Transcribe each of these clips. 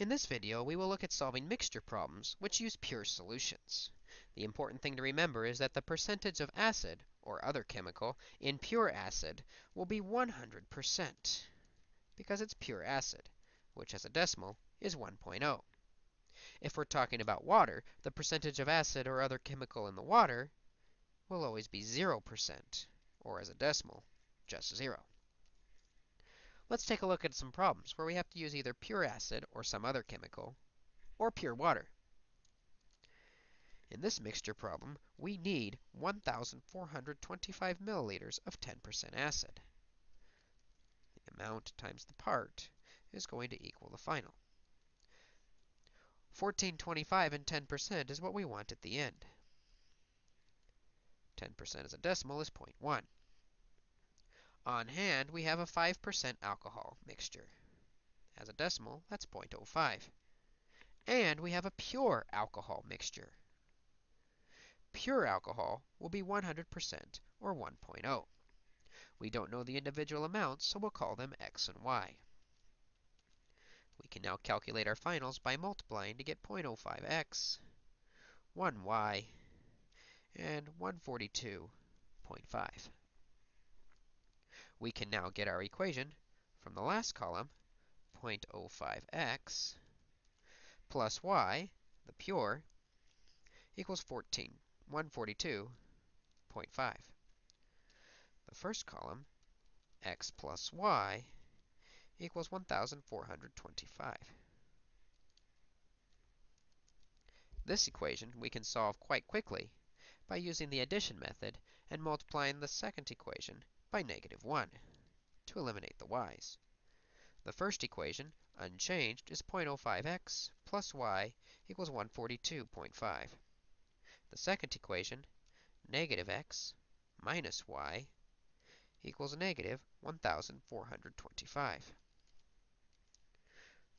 In this video, we will look at solving mixture problems which use pure solutions. The important thing to remember is that the percentage of acid, or other chemical, in pure acid will be 100% because it's pure acid, which as a decimal is 1.0. If we're talking about water, the percentage of acid or other chemical in the water will always be 0%, or as a decimal, just 0. Let's take a look at some problems where we have to use either pure acid or some other chemical, or pure water. In this mixture problem, we need 1,425 milliliters of 10% acid. The amount times the part is going to equal the final. 1425 and 10% is what we want at the end. 10% as a decimal is 0.1. On hand, we have a 5% alcohol mixture. As a decimal, that's 0.05. And we have a pure alcohol mixture. Pure alcohol will be 100% or 1.0. We don't know the individual amounts, so we'll call them x and y. We can now calculate our finals by multiplying to get 0.05x, 1y, and 142.5. We can now get our equation from the last column, 0.05x plus y, the pure, equals 14, 142.5. The first column, x plus y, equals 1,425. This equation we can solve quite quickly by using the addition method and multiplying the second equation by negative 1 to eliminate the y's. The first equation, unchanged, is 0.05x plus y equals 142.5. The second equation, negative x minus y equals negative 1,425.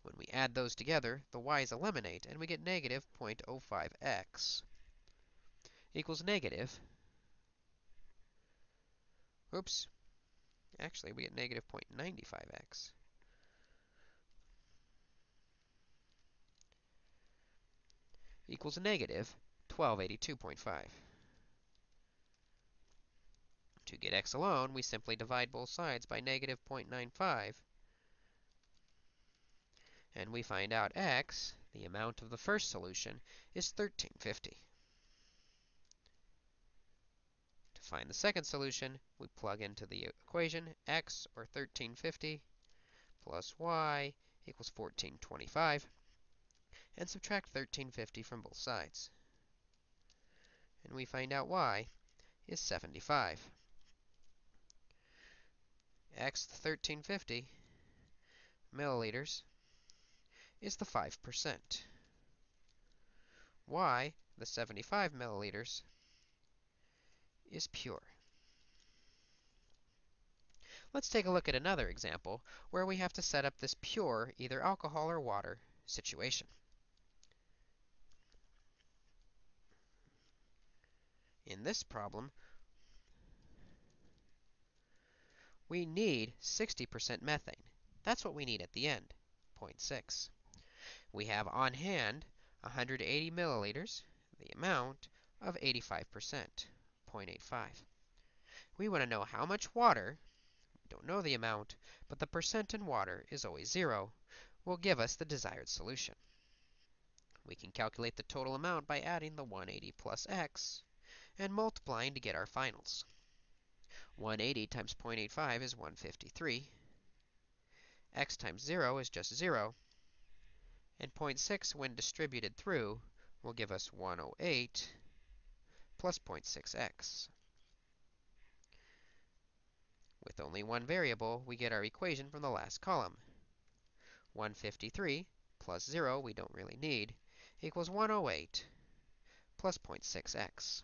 When we add those together, the y's eliminate, and we get negative 0.05x equals negative Oops. Actually, we get negative 0.95x. equals negative 1282.5. To get x alone, we simply divide both sides by negative 0.95. And we find out x, the amount of the first solution, is 1350. Find the second solution, we plug into the equation x, or 1350, plus y equals 1425, and subtract 1350 from both sides. And we find out y is 75. x, the 1350 milliliters, is the 5%. y, the 75 milliliters, is pure. Let's take a look at another example where we have to set up this pure, either alcohol or water, situation. In this problem, we need 60% methane. That's what we need at the end, 0.6. We have on hand 180 milliliters, the amount of 85%. 0.85. We want to know how much water, we don't know the amount, but the percent in water is always 0, will give us the desired solution. We can calculate the total amount by adding the 180 plus x and multiplying to get our finals. 180 times 0.85 is 153. x times 0 is just 0. And 0.6, when distributed through, will give us 108 plus 0.6x. With only one variable, we get our equation from the last column. 153 plus 0, we don't really need, equals 108 plus 0.6x.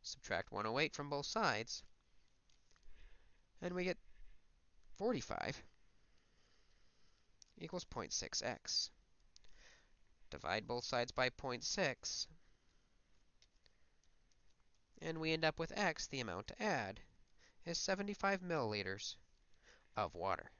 Subtract 108 from both sides, and we get 45 equals 0.6x. Divide both sides by 0.6, and we end up with x, the amount to add, is 75 milliliters of water.